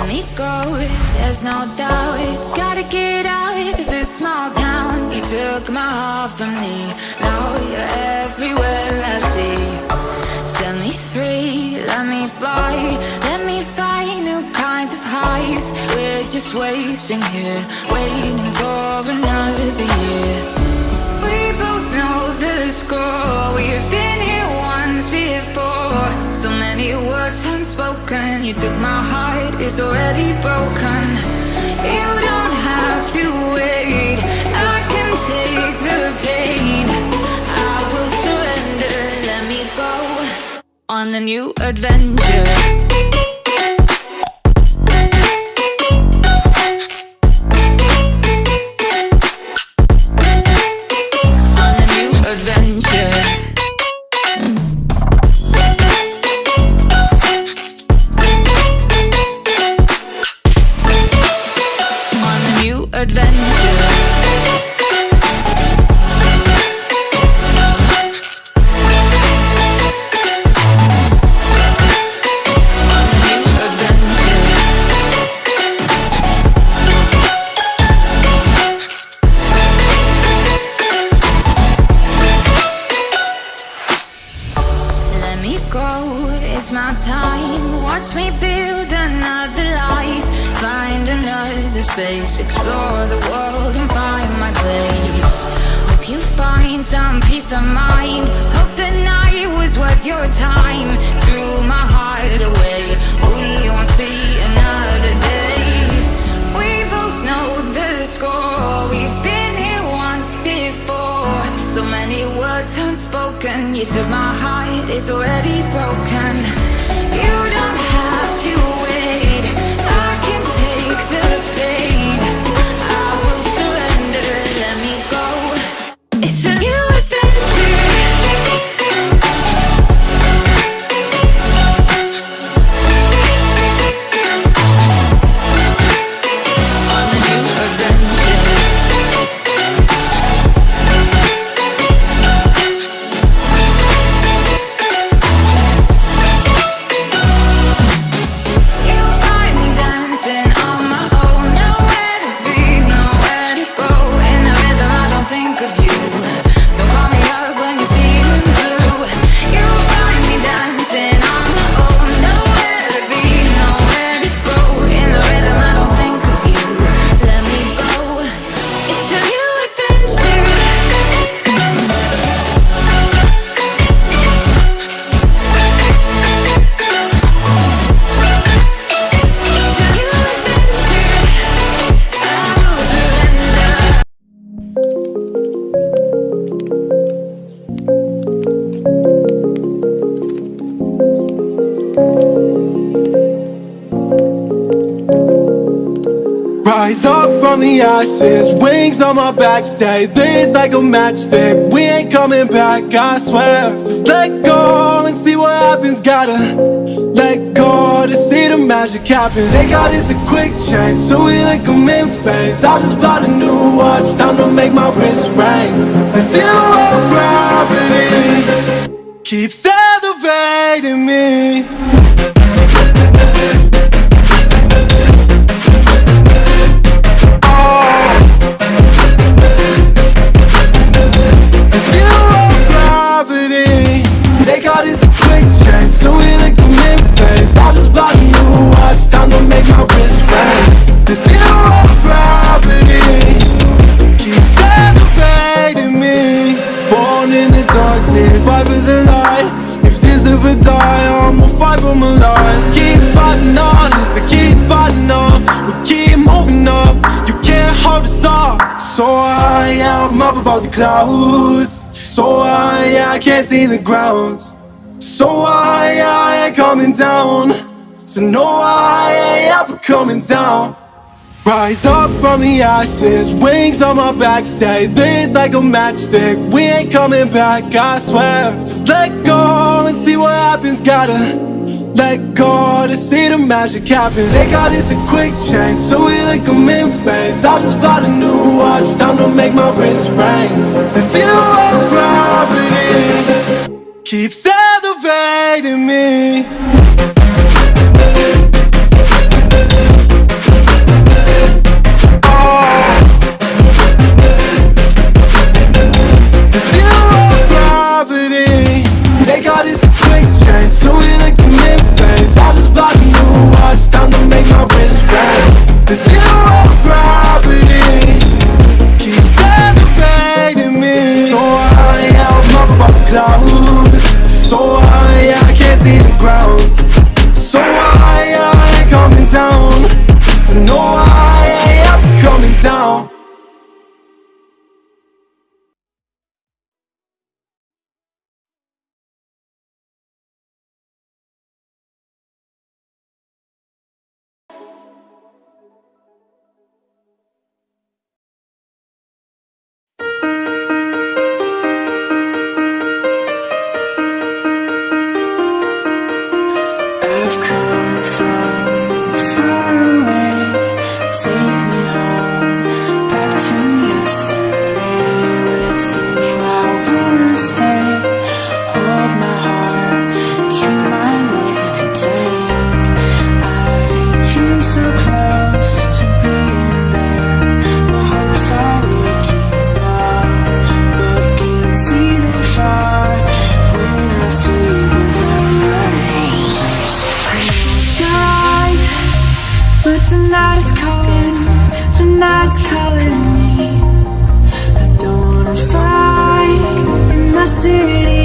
Let me go, there's no doubt Gotta get out of this small town. You took my heart from me. Now you're everywhere I see. Set me free, let me fly. Let me find new kinds of highs. We're just wasting here. Waiting for another year. We both know the score. We've been here So many words unspoken You took my heart, it's already broken. You don't have to wait. I can take the pain. I will surrender, let me go On a new adventure my time. Watch me build another life. Find another space. Explore the world and find my place. Hope you find some peace of mind. Hope the night was worth your time. Threw my So many words unspoken. You took my heart, it's already broken. You don't have to Rise up from the ashes, wings on my back, stay lit like a matchstick. We ain't coming back, I swear. Just let go and see what happens. Gotta let go to see the magic happen. They got us a quick change, so we like them in phase. I just bought a new watch, time to make my wrist ring. The zero gravity keeps elevating me. For my life Keep fighting on I keep fighting on. We keep moving up You can't hold us up. So high, I'm up above the clouds. So high, I can't see the ground. So high, I ain't coming down. So no, I ain't ever coming down. Rise up from the ashes, wings on my back, stay lit like a matchstick. We ain't coming back, I swear. Just let go and see what happens. Gotta let go to see the magic happen. They got us a quick change, so we like them in phase. I just bought a new watch, time to make my wrist ring. To see the zero But the night is calling, the night's calling me. I don't wanna fight in my city.